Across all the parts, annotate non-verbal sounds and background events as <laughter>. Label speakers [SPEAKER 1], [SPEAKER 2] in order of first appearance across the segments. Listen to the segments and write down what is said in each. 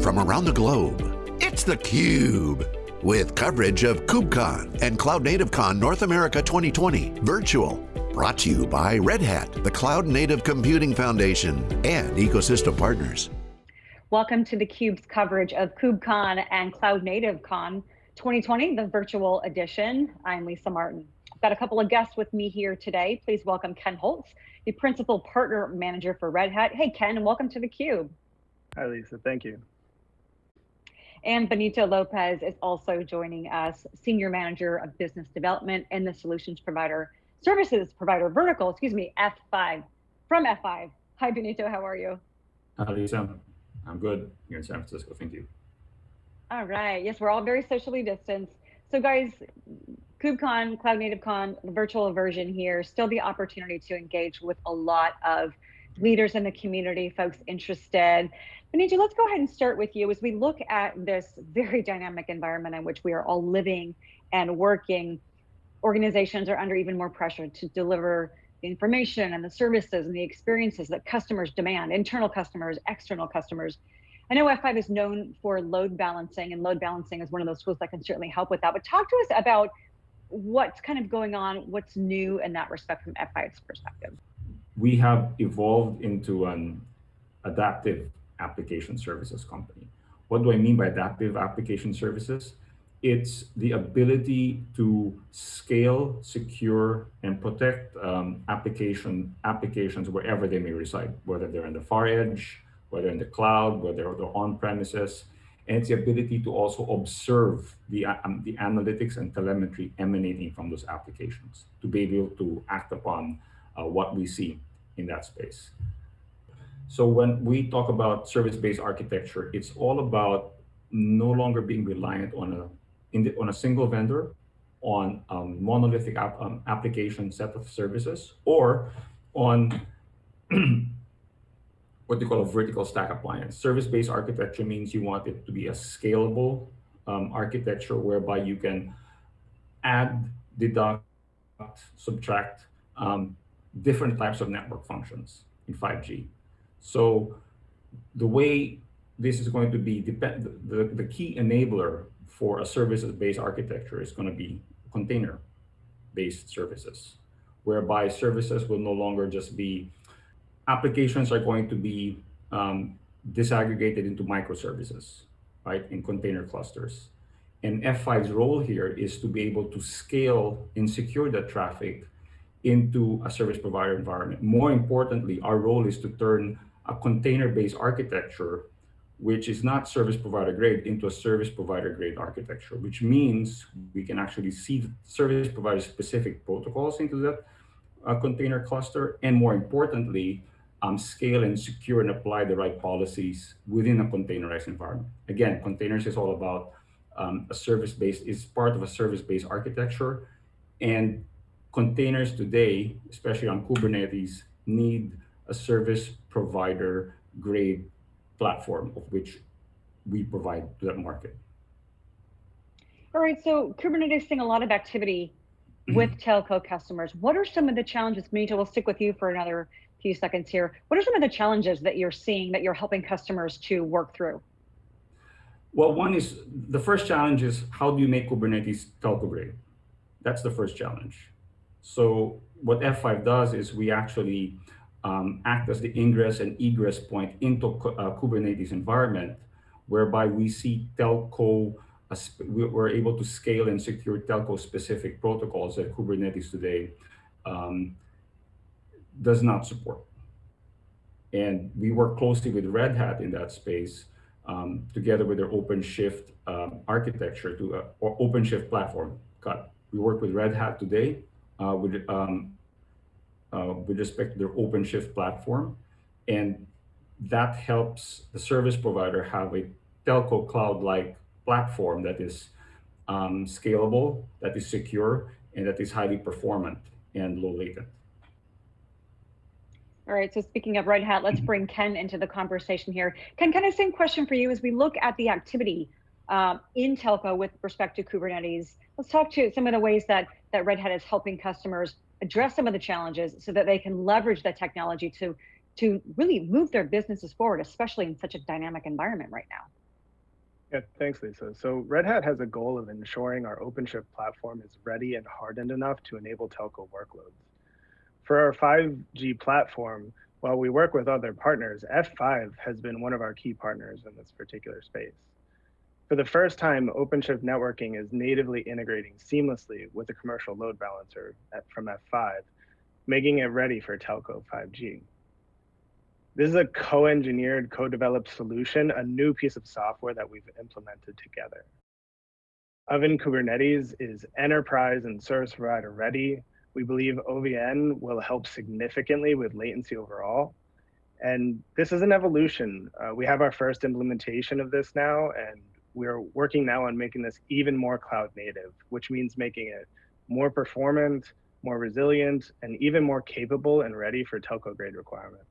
[SPEAKER 1] From around the globe, it's theCUBE. With coverage of KubeCon and Cloud Native Con North America 2020 virtual. Brought to you by Red Hat, the Cloud Native Computing Foundation, and ecosystem partners.
[SPEAKER 2] Welcome to theCUBE's coverage of KubeCon and Cloud Native Con 2020, the virtual edition. I'm Lisa Martin. I've got a couple of guests with me here today. Please welcome Ken Holtz, the Principal Partner Manager for Red Hat. Hey, Ken, and welcome to theCUBE.
[SPEAKER 3] Hi, Lisa. Thank you.
[SPEAKER 2] And Benito Lopez is also joining us, Senior Manager of Business Development and the Solutions Provider Services Provider Vertical, excuse me, F5, from F5. Hi, Benito, how are you?
[SPEAKER 4] Hi, Lisa. I'm good here in San Francisco. Thank you.
[SPEAKER 2] All right. Yes, we're all very socially distanced. So guys, KubeCon, Cloud Native Con, the virtual version here, still the opportunity to engage with a lot of leaders in the community, folks interested. Benito, let's go ahead and start with you as we look at this very dynamic environment in which we are all living and working. Organizations are under even more pressure to deliver the information and the services and the experiences that customers demand, internal customers, external customers. I know F5 is known for load balancing, and load balancing is one of those tools that can certainly help with that. But talk to us about what's kind of going on, what's new in that respect from F5's perspective.
[SPEAKER 4] We have evolved into an adaptive application services company. What do I mean by adaptive application services? It's the ability to scale, secure, and protect um, application applications wherever they may reside, whether they're in the far edge, whether in the cloud, whether they're on premises. And it's the ability to also observe the, um, the analytics and telemetry emanating from those applications to be able to act upon uh, what we see in that space. So when we talk about service-based architecture, it's all about no longer being reliant on a the, on a single vendor, on a monolithic app, um, application set of services, or on <clears throat> what they call a vertical stack appliance. Service-based architecture means you want it to be a scalable um, architecture whereby you can add, deduct, subtract um, different types of network functions in 5G. So the way this is going to be, depend, the, the key enabler for a services-based architecture is going to be container-based services, whereby services will no longer just be, applications are going to be um, disaggregated into microservices, right, in container clusters. And F5's role here is to be able to scale and secure that traffic into a service provider environment. More importantly, our role is to turn a container-based architecture, which is not service provider grade, into a service provider grade architecture, which means we can actually see the service provider specific protocols into that uh, container cluster, and more importantly, um, scale and secure and apply the right policies within a containerized environment. Again, containers is all about um, a service-based, is part of a service-based architecture, and containers today, especially on Kubernetes, need a service provider grade platform of which we provide to that market.
[SPEAKER 2] All right, so Kubernetes seeing a lot of activity mm-hmm. with telco customers. What are some of the challenges? Benito, we'll stick with you for another few seconds here. What are some of the challenges that you're seeing that you're helping customers to work through?
[SPEAKER 4] Well, one is the first challenge is how do you make Kubernetes telco grade? That's the first challenge. So what F5 does is we actually um, act as the ingress and egress point into uh, Kubernetes environment, whereby we see telco, we're able to scale and secure telco specific protocols that Kubernetes today um, does not support. And we work closely with Red Hat in that space, um, together with their OpenShift um, architecture to uh, OpenShift platform. Cut. We work with Red Hat today uh, with um, uh, with respect to their OpenShift platform. And that helps the service provider have a telco cloud-like platform that is um, scalable, that is secure, and that is highly performant and low latent.
[SPEAKER 2] All right, so speaking of Red Hat, let's bring Ken into the conversation here. Ken, kind of same question for you as we look at the activity um, in telco with respect to Kubernetes. Let's talk to some of the ways that, that Red Hat is helping customers address some of the challenges so that they can leverage the technology to to really move their businesses forward, especially in such a dynamic environment right now?
[SPEAKER 3] Yeah, thanks, Lisa. So Red Hat has a goal of ensuring our OpenShift platform is ready and hardened enough to enable telco workloads. For our 5G platform, while we work with other partners, F5 has been one of our key partners in this particular space. For the first time, OpenShift networking is natively integrating seamlessly with the commercial load balancer at, from F5, making it ready for telco 5G. This is a co-engineered, co-developed solution, a new piece of software that we've implemented together. OVN Kubernetes is enterprise and service provider ready. We believe OVN will help significantly with latency overall. And this is an evolution. Uh, we have our first implementation of this now, and we're working now on making this even more cloud native, which means making it more performant, more resilient, and even more capable and ready for telco grade requirements.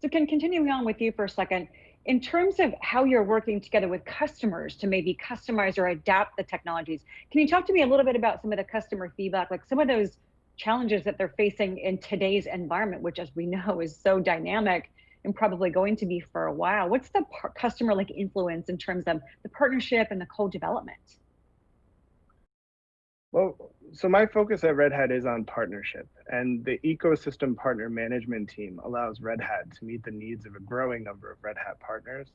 [SPEAKER 2] So Ken, continuing on with you for a second, in terms of how you're working together with customers to maybe customize or adapt the technologies, can you talk to me a little bit about some of the customer feedback, like some of those challenges that they're facing in today's environment, which as we know is so dynamic and probably going to be for a while. What's the customer like influence in terms of the partnership and the co-development?
[SPEAKER 3] Well, so my focus at Red Hat is on partnership, and the ecosystem partner management team allows Red Hat to meet the needs of a growing number of Red Hat partners.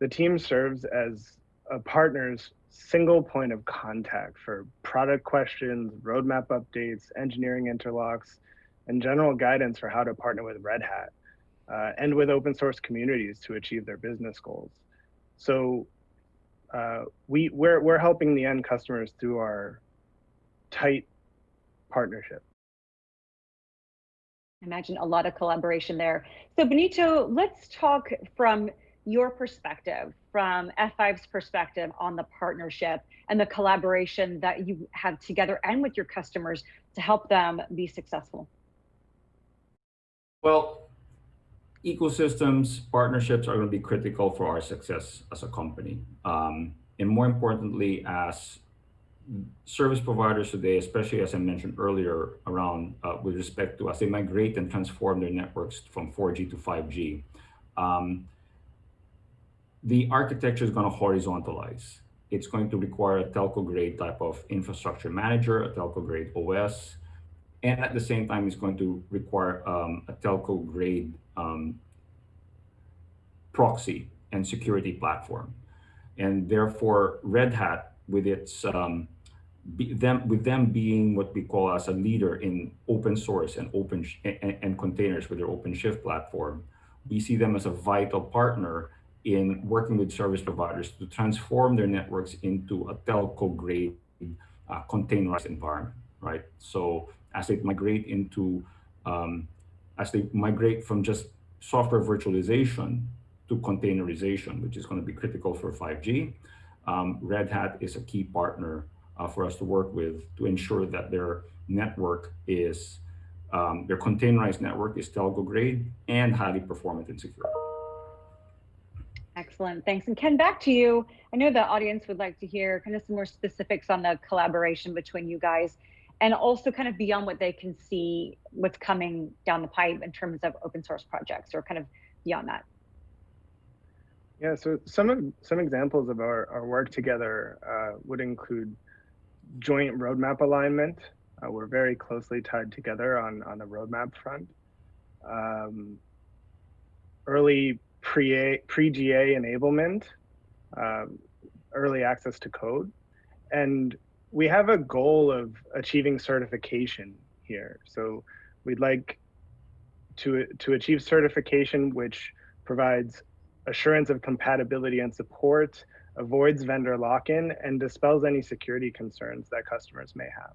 [SPEAKER 3] The team serves as a partner's single point of contact for product questions, roadmap updates, engineering interlocks, and general guidance for how to partner with Red Hat uh, and with open source communities to achieve their business goals. So uh, we, we're, we're helping the end customers through our tight partnership.
[SPEAKER 2] Imagine a lot of collaboration there. So Benito, let's talk from your perspective, from F5's perspective on the partnership and the collaboration that you have together and with your customers to help them be successful.
[SPEAKER 4] Well, ecosystems, partnerships are going to be critical for our success as a company. Um, and more importantly, as service providers today, especially as I mentioned earlier, around uh, with respect to as they migrate and transform their networks from 4G to 5G, um, the architecture is going to horizontalize. It's going to require a telco grade type of infrastructure manager, a telco grade OS, and at the same time, it's going to require um, a telco grade um, proxy and security platform. And therefore, Red Hat, with its um, them with them being what we call as a leader in open source and open and, and, containers with their OpenShift platform, we see them as a vital partner in working with service providers to transform their networks into a telco grade uh, containerized environment, right? So as they migrate into, um, as they migrate from just software virtualization to containerization, which is going to be critical for 5G, um, Red Hat is a key partner uh, for us to work with to ensure that their network is, um, their containerized network is telco grade and highly performant and secure.
[SPEAKER 2] Excellent, thanks. And Ken, back to you. I know the audience would like to hear kind of some more specifics on the collaboration between you guys and also kind of beyond what they can see what's coming down the pipe in terms of open source projects or kind of beyond that.
[SPEAKER 3] Yeah, so some of some examples of our, our work together uh, would include joint roadmap alignment. Uh, we're very closely tied together on, on the roadmap front. Um, early pre-GA pre enablement, um, early access to code. And we have a goal of achieving certification here. So we'd like to, to achieve certification, which provides assurance of compatibility and support avoids vendor lock-in, and dispels any security concerns that customers may have.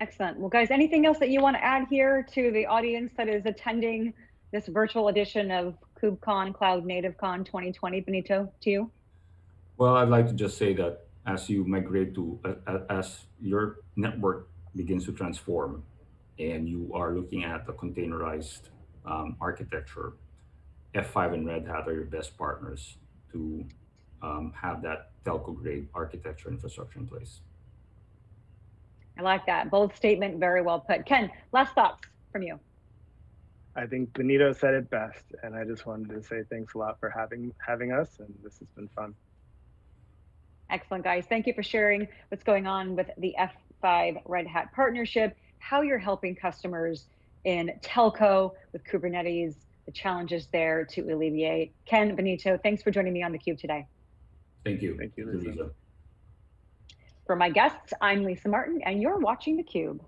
[SPEAKER 2] Excellent. Well, guys, anything else that you want to add here to the audience that is attending this virtual edition of KubeCon Cloud Native Con 2020? Benito, to you.
[SPEAKER 4] Well, I'd like to just say that as you migrate to, uh, as your network begins to transform and you are looking at a containerized um, architecture, F5 and Red Hat are your best partners to um, have that telco grade architecture infrastructure in place.
[SPEAKER 2] I like that. Bold statement, very well put. Ken, last thoughts from you.
[SPEAKER 3] I think Benito said it best, and I just wanted to say thanks a lot for having having us, and this has been fun.
[SPEAKER 2] Excellent, guys. Thank you for sharing what's going on with the F5 Red Hat partnership, how you're helping customers in telco with Kubernetes, the challenges there to alleviate. Ken, Benito, thanks for joining me on theCUBE today.
[SPEAKER 4] Thank you.
[SPEAKER 3] Thank you,
[SPEAKER 4] Lisa.
[SPEAKER 3] Lisa.
[SPEAKER 2] For my guests, I'm Lisa Martin, and you're watching theCUBE.